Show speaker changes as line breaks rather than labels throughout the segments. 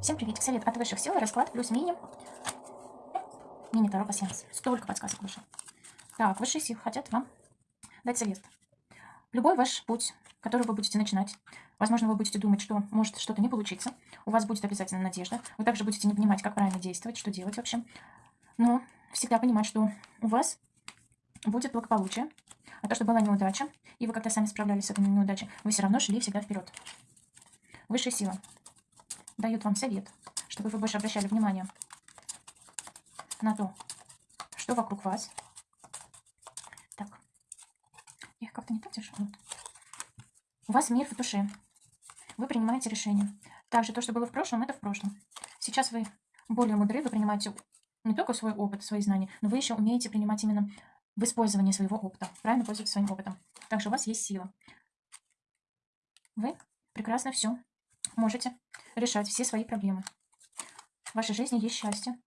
Всем приветик, совет от высших сил, расклад плюс мини. Мини Таро пассианс. Столько подсказок выше. Так, высшие силы хотят вам дать совет. Любой ваш путь, который вы будете начинать, возможно, вы будете думать, что может что-то не получиться, у вас будет обязательно надежда, вы также будете не понимать, как правильно действовать, что делать вообще, но всегда понимать, что у вас будет благополучие, а то, что была неудача, и вы как-то сами справлялись с этой неудачей, вы все равно шли всегда вперед. Высшая сила дает вам совет, чтобы вы больше обращали внимание на то, что вокруг вас. Так, я их как-то не так держу. Вот. У вас мир в душе. Вы принимаете решения. Также то, что было в прошлом, это в прошлом. Сейчас вы более мудры, вы принимаете не только свой опыт, свои знания, но вы еще умеете принимать именно в использовании своего опыта. Правильно пользоваться своим опытом. Также у вас есть сила. Вы прекрасно все можете решать все свои проблемы. В вашей жизни есть счастье,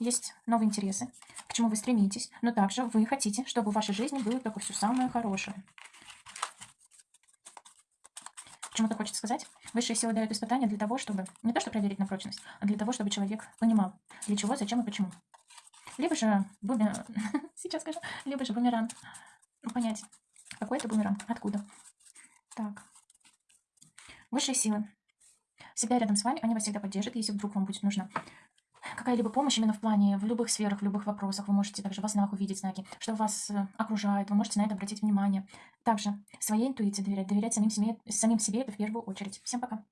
есть новые интересы, к чему вы стремитесь, но также вы хотите, чтобы в вашей жизни было только все самое хорошее. Почему-то хочется сказать, высшие силы дают испытания для того, чтобы, не то чтобы проверить на прочность, а для того, чтобы человек понимал, для чего, зачем и почему. Либо же бумеранг, сейчас скажу, либо же бумеранг, понять, какой это бумеранг, откуда. Так, высшие силы всегда рядом с вами, они вас всегда поддержат, если вдруг вам будет нужна какая-либо помощь именно в плане, в любых сферах, в любых вопросах. Вы можете также во снах увидеть знаки, что вас э, окружает, вы можете на это обратить внимание. Также своей интуиции доверять, доверять самим себе, самим себе это в первую очередь. Всем пока!